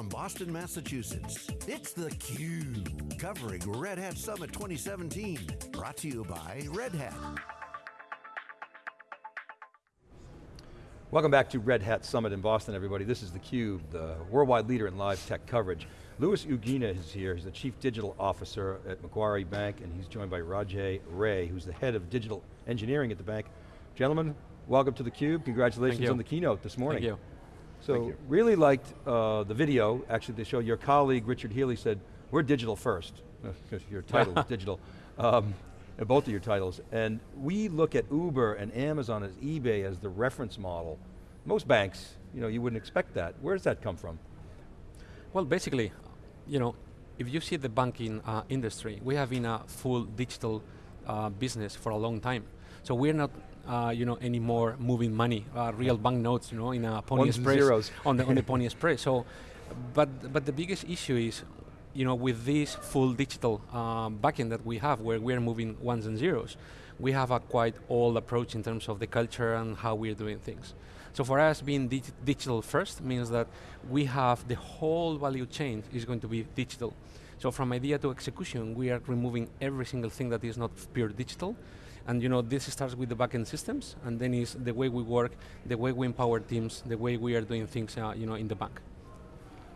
from Boston, Massachusetts, it's theCUBE, covering Red Hat Summit 2017. Brought to you by Red Hat. Welcome back to Red Hat Summit in Boston, everybody. This is theCUBE, the worldwide leader in live tech coverage. Luis Uguina is here, he's the Chief Digital Officer at Macquarie Bank, and he's joined by Rajay Rai, who's the Head of Digital Engineering at the bank. Gentlemen, welcome to theCUBE, congratulations on the keynote this morning. Thank you. So, really liked uh, the video, actually the show, your colleague Richard Healy said, we're digital first, because your title is digital, um, both of your titles, and we look at Uber and Amazon as eBay as the reference model. Most banks, you know, you wouldn't expect that. Where does that come from? Well, basically, you know, if you see the banking uh, industry, we have been a full digital uh, business for a long time. So we're not, uh, you know, any more moving money, uh, real banknotes, you know, in a Pony Ones Express zeros. on the on the Pony Express. So, but but the biggest issue is, you know, with this full digital um, backend that we have, where we're moving ones and zeros, we have a quite old approach in terms of the culture and how we're doing things. So for us, being dig digital first means that we have the whole value chain is going to be digital. So from idea to execution, we are removing every single thing that is not pure digital. And you know, this starts with the backend systems, and then is the way we work, the way we empower teams, the way we are doing things uh, you know, in the bank.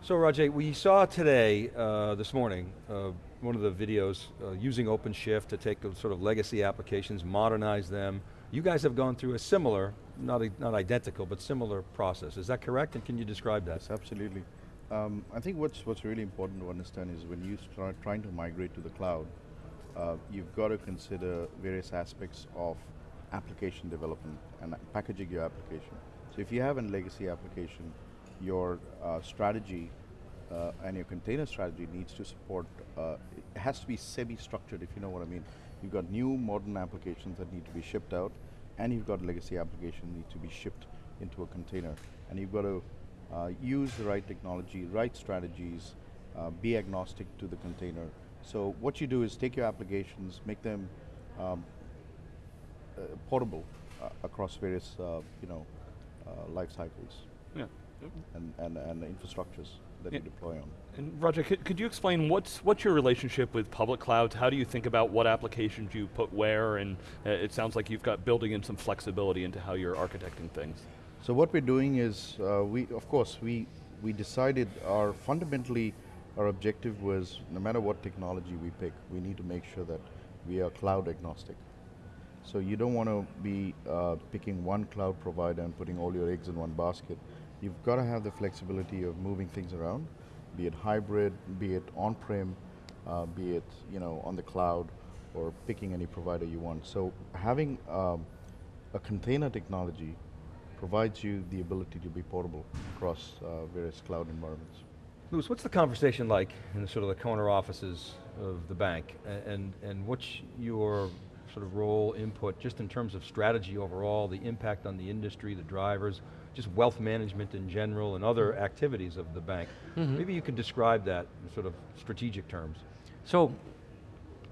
So Rajay, we saw today, uh, this morning, uh, one of the videos uh, using OpenShift to take the sort of legacy applications, modernize them. You guys have gone through a similar, not, not identical, but similar process. Is that correct? And can you describe that? Yes, absolutely. Um, I think what's, what's really important to understand is when you start trying to migrate to the cloud, uh, you've got to consider various aspects of application development and packaging your application. So if you have a legacy application, your uh, strategy uh, and your container strategy needs to support, uh, it has to be semi-structured if you know what I mean. You've got new modern applications that need to be shipped out and you've got legacy applications need to be shipped into a container. And you've got to uh, use the right technology, right strategies, be agnostic to the container. So what you do is take your applications, make them um, uh, portable uh, across various, uh, you know, uh, life cycles Yeah. and, and, and infrastructures that Yeah. you deploy on. And Roger, could, could you explain what's, what's your relationship with public clouds? How do you think about what applications you put where? And uh, it sounds like you've got building in some flexibility into how you're architecting things. So what we're doing is, uh, we of course, we, we decided our, fundamentally, our objective was, no matter what technology we pick, we need to make sure that we are cloud agnostic. So you don't want to be uh, picking one cloud provider and putting all your eggs in one basket. You've got to have the flexibility of moving things around, be it hybrid, be it on-prem, uh, be it you know on the cloud, or picking any provider you want. So having um, a container technology provides you the ability to be portable across uh, various cloud environments. Luis, what's the conversation like in the sort of the corner offices of the bank? And, and what's your sort of role, input, just in terms of strategy overall, the impact on the industry, the drivers, just wealth management in general and other activities of the bank. Mhm. Maybe you could describe that in sort of strategic terms. So,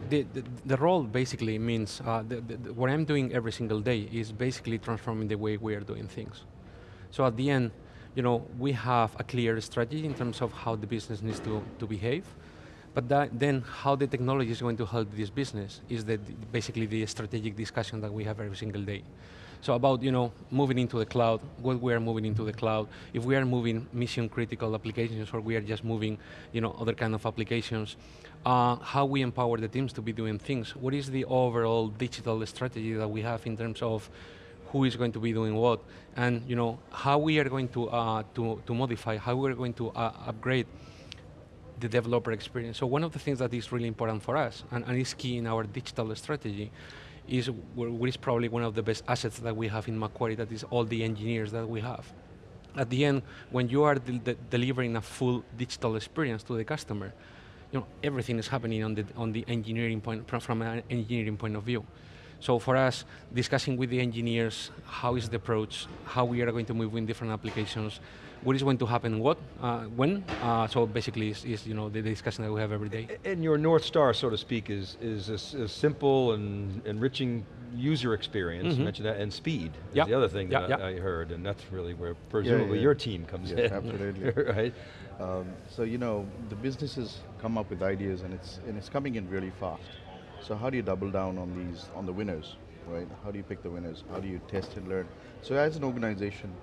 the, the, the role basically means, uh, the, the- what I'm doing every single day is basically transforming the way we are doing things. So at the end, you know, we have a clear strategy in terms of how the business needs to, to behave, but that, then how the technology is going to help this business is the, basically the strategic discussion that we have every single day. So about you know moving into the cloud, what we are moving into the cloud, if we are moving mission critical applications or we are just moving you know other kind of applications, uh, how we empower the teams to be doing things. What is the overall digital strategy that we have in terms of who is going to be doing what, and you know how we are going to uh, to to modify, how we are going to uh, upgrade the developer experience. So one of the things that is really important for us, and, and is key in our digital strategy, is what is probably one of the best assets that we have in Macquarie, that is all the engineers that we have. At the end, when you are de de delivering a full digital experience to the customer, you know, everything is happening on the, on the engineering point, from, from an engineering point of view. So for us, discussing with the engineers, how is the approach, how we are going to move in different applications, what is going to happen, what, uh, when. Uh, so basically, is, is you know the discussion that we have every day. And your North Star, so to speak, is, is a, s- a simple and enriching user experience, you Mhm. mentioned that, and speed is Yeah. the other thing that Yeah, I. I heard, and that's really where presumably yeah. your team comes Yeah, in. absolutely. right? Um, so you know, the businesses come up with ideas, and it's and it's coming in really fast. So how do you double down on these on the winners, right? How do you pick the winners? How do you test and learn? So as an organization,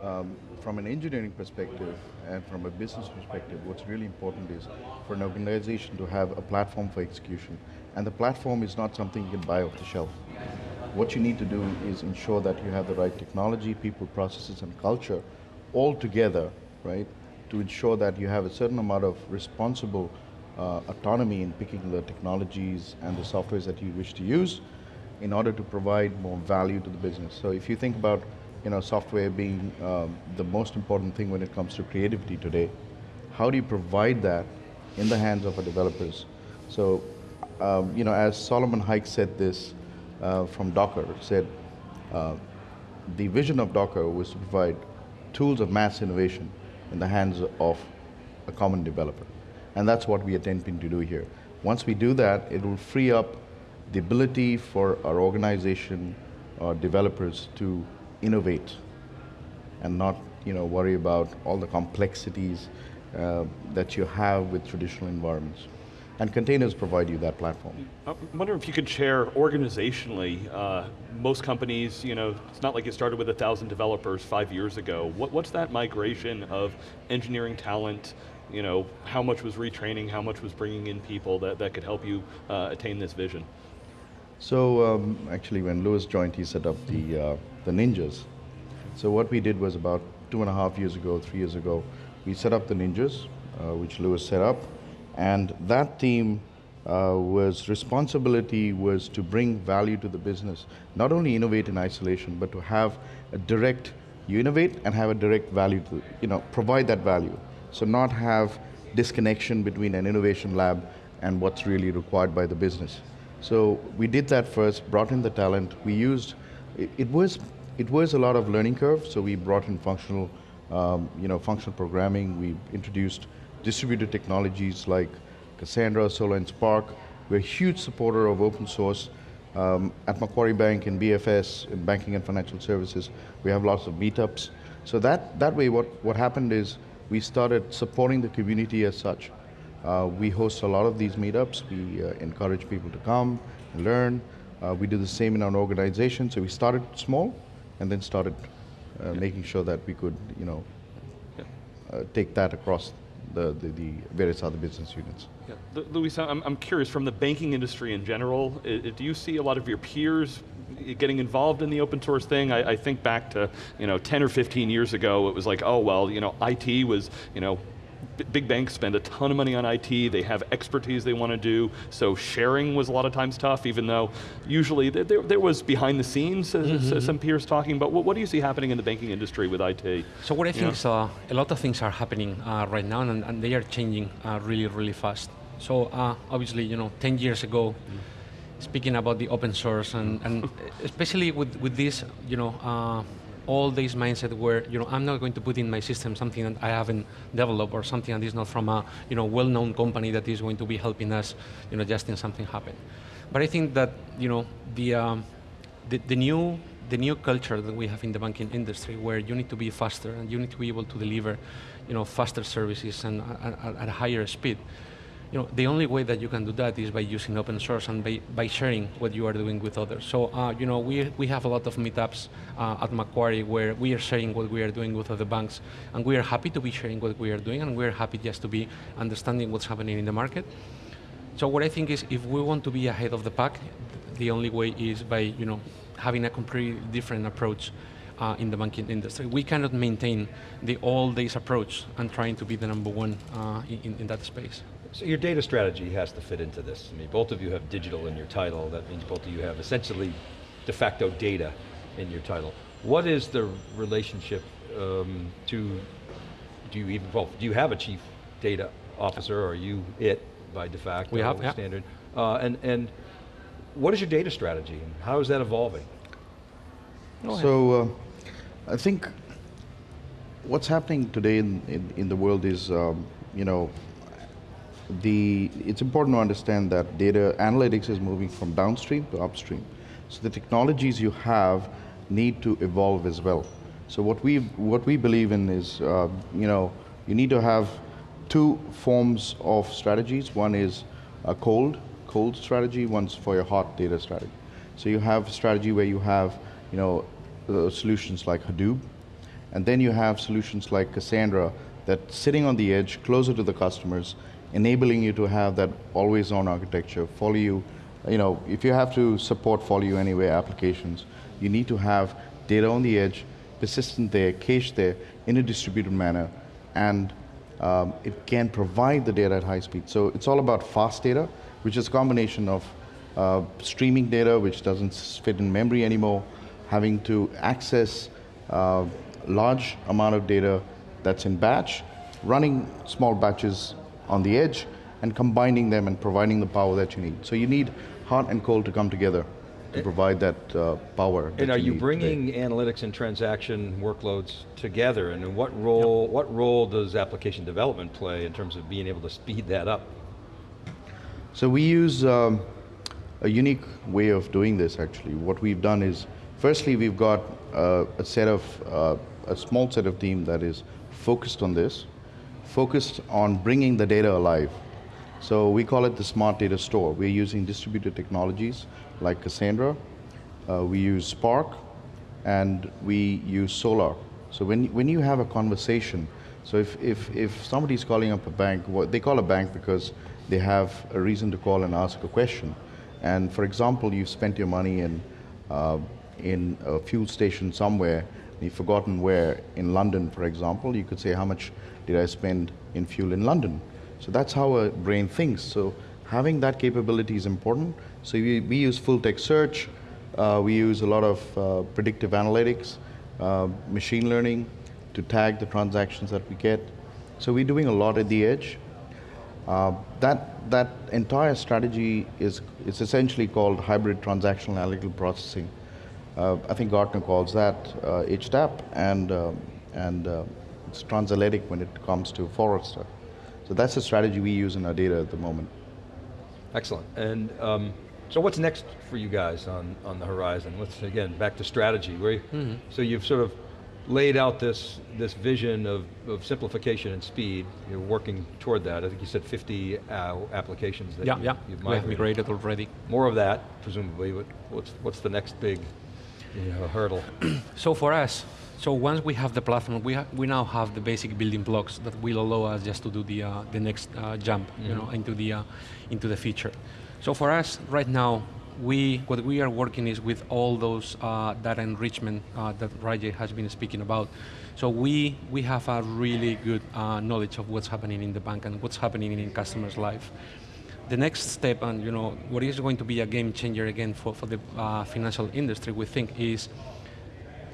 um, from an engineering perspective and from a business perspective, what's really important is for an organization to have a platform for execution, and the platform is not something you can buy off the shelf. What you need to do is ensure that you have the right technology, people, processes, and culture all together, right, to ensure that you have a certain amount of responsible uh, autonomy in picking the technologies and the softwares that you wish to use in order to provide more value to the business. So if you think about you know, software being um, the most important thing when it comes to creativity today, how do you provide that in the hands of our developers? So, um, you know, as Solomon Hykes said this uh, from Docker, said uh, the vision of Docker was to provide tools of mass innovation in the hands of a common developer. And that's what we are attempting to do here. Once we do that, it will free up the ability for our organization, our developers to innovate and not you know, worry about all the complexities uh, that you have with traditional environments. And containers provide you that platform. I wonder if you could share organizationally, uh, most companies, you know, it's not like you started with a thousand developers five years ago. What, what's that migration of engineering talent, you know, how much was retraining, how much was bringing in people that, that could help you uh, attain this vision? So um, actually when Luis joined, he set up the, uh, the Ninjas. So what we did was about two and a half years ago, three years ago, we set up the Ninjas, uh, which Luis set up, and that team uh, was responsibility was to bring value to the business, not only innovate in isolation, but to have a direct, you innovate and have a direct value to, you know, provide that value. So not have disconnection between an innovation lab and what's really required by the business. So we did that first, brought in the talent. We used, it, it was, it was a lot of learning curve. So we brought in functional, um, you know, functional programming. We introduced distributed technologies like Cassandra, Solr, and Spark. We're a huge supporter of open source. Um, at Macquarie Bank and BFS in banking and financial services, we have lots of meetups. So that, that way what, what happened is we started supporting the community as such. Uh, we host a lot of these meetups. We uh, encourage people to come and learn. Uh, we do the same in our organization. So we started small and then started uh, making sure that we could, you know, uh, take that across the, the, the various other business units. Yeah. Lu- Luis, I'm, I'm curious, from the banking industry in general, do you see a lot of your peers getting involved in the open source thing? I, I think back to, you know, 10 or 15 years ago, it was like, oh, well, you know, IT was, you know, big banks spend a ton of money on IT, they have expertise they want to do, so sharing was a lot of times tough, even though usually there, there, there was behind the scenes, uh, s- some peers talking, but what, what do you see happening in the banking industry with IT? So what I think Yeah. is uh, a lot of things are happening uh, right now, and, and they are changing uh, really, really fast. So uh, obviously, you know, 10 years ago, speaking about the open source, and, and especially with, with this, you know, uh, all this mindset where, you know, I'm not going to put in my system something that I haven't developed or something that is not from a, you know, well-known company that is going to be helping us, you know, just in something happen. But I think that, you know, the, um, the, the new the new culture that we have in the banking industry where you need to be faster and you need to be able to deliver you know faster services and at, at a higher speed you know the only way that you can do that is by using open source and by, by sharing what you are doing with others so uh, you know we, we have a lot of meetups uh, at Macquarie where we are sharing what we are doing with other banks and we are happy to be sharing what we are doing and we are happy just to be understanding what's happening in the market so what I think is, if we want to be ahead of the pack, the only way is by you know having a completely different approach uh, in the banking industry. We cannot maintain the all days approach and trying to be the number one uh, in, in that space. So your data strategy has to fit into this. I mean, both of you have digital in your title. That means both of you have essentially de facto data in your title. What is the relationship um, to, do you even, well, do you have a chief data officer or are you it by de facto We have, yeah. standard? Uh, and, and what is your data strategy and how is that evolving? So uh, I think what's happening today in, in, in the world is, um, you know, the, it's important to understand that data analytics is moving from downstream to upstream. So the technologies you have need to evolve as well. So what we what we believe in is, uh, you know, you need to have two forms of strategies. One is a cold cold strategy. One's for your hot data strategy. So you have a strategy where you have, you know, uh, solutions like Hadoop, and then you have solutions like Cassandra that sitting on the edge, closer to the customers, enabling you to have that always-on architecture, follow you. You know, if you have to support follow you anywhere applications, you need to have data on the edge, persistent there, cached there, in a distributed manner, and um, it can provide the data at high speed. So it's all about fast data, which is a combination of uh, streaming data, which doesn't fit in memory anymore, having to access uh, large amount of data that's in batch, running small batches on the edge, and combining them and providing the power that you need. So you need hot and cold to come together to provide that uh, power. And that are you need bringing today. analytics and transaction workloads together? And what role, what role does application development play in terms of being able to speed that up? So we use um, a unique way of doing this actually. What we've done is, firstly we've got uh, a set of, uh, a small set of team that is focused on this, focused on bringing the data alive. So we call it the smart data store. We're using distributed technologies like Cassandra, uh, we use Spark, and we use Solr. So when, when you have a conversation, so if, if, if somebody's calling up a bank, what they call a bank because they have a reason to call and ask a question. And for example, you've spent your money in, uh, in a fuel station somewhere, you've forgotten where, in London, for example, you could say, how much did I spend in fuel in London? So that's how a brain thinks. So having that capability is important. So we, we use full text search, uh, we use a lot of uh, predictive analytics, uh, machine learning to tag the transactions that we get. So we're doing a lot at the edge. Uh, that, that entire strategy is, is essentially called hybrid transactional analytical processing. Uh, I think Gartner calls that uh, HTAP, and, um, and uh, it's translytical when it comes to Forrester. So that's the strategy we use in our data at the moment. Excellent, and um, so what's next for you guys on, on the horizon? Let's, again, back to strategy. Where, Mm-hmm. So you've sort of laid out this, this vision of, of simplification and speed. You're working toward that. I think you said 50 uh, applications that Yeah, you, yeah, you've we have migrated. migrated already. More of that, presumably. What- What's, what's the next big you know, hurdle? So for us, so once we have the platform, we, ha we now have the basic building blocks that will allow us just to do the, uh, the next uh, jump, you know, into the, uh, into the future. So for us, right now, we, what we are working is with all those uh, data enrichment uh, that Rajay has been speaking about. So we, we have a really good uh, knowledge of what's happening in the bank and what's happening in customers' life the next step, and you know, what is going to be a game changer again for, for the uh, financial industry, we think, is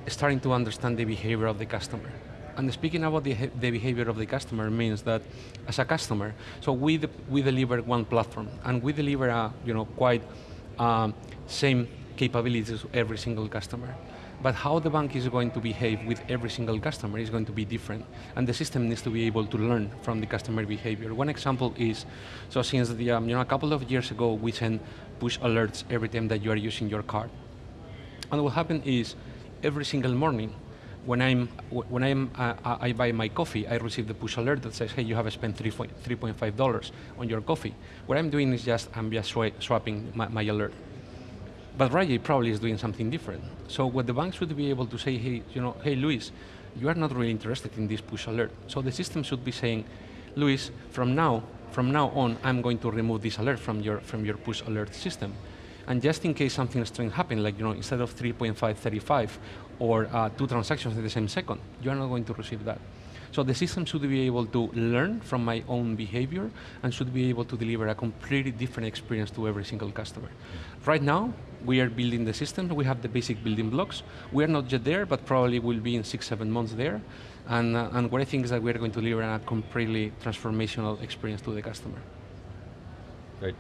starting to understand the behavior of the customer. And speaking about the, the behavior of the customer means that as a customer, so we, we deliver one platform, and we deliver a, you know, quite um, same capabilities to every single customer. But how the bank is going to behave with every single customer is going to be different. And the system needs to be able to learn from the customer behavior. One example is, so since the, um, you know, a couple of years ago, we send push alerts every time that you are using your card. And what happened is, every single morning, when I'm when I'm uh, I buy my coffee, I receive the push alert that says, "Hey, you have spent 3.5 dollars on your coffee." What I'm doing is just I'm just swapping my, my alert. But Rajay probably is doing something different. So what the bank should be able to say, hey, you know, hey, Luis, you are not really interested in this push alert. So the system should be saying, Luis, from now, from now on, I'm going to remove this alert from your from your push alert system. And just in case something strange happens, like you know, instead of 3.535 or uh, two transactions at the same second, you are not going to receive that. So the system should be able to learn from my own behavior and should be able to deliver a completely different experience to every single customer. Right now, we are building the system. We have the basic building blocks. We are not yet there, but probably will be in six, seven months there. And, uh, and what I think is that we are going to deliver a completely transformational experience to the customer. Great.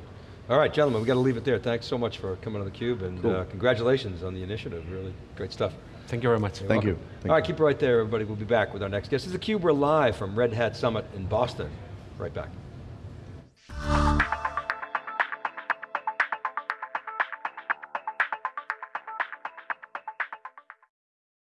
All right, gentlemen, we got to leave it there. Thanks so much for coming on theCUBE, and Cool. uh, congratulations on the initiative, really great stuff. Thank you very much. Thank you. Thank All right, keep it right there, everybody. We'll be back with our next guest. This is theCUBE, we're live from Red Hat Summit in Boston. Right back.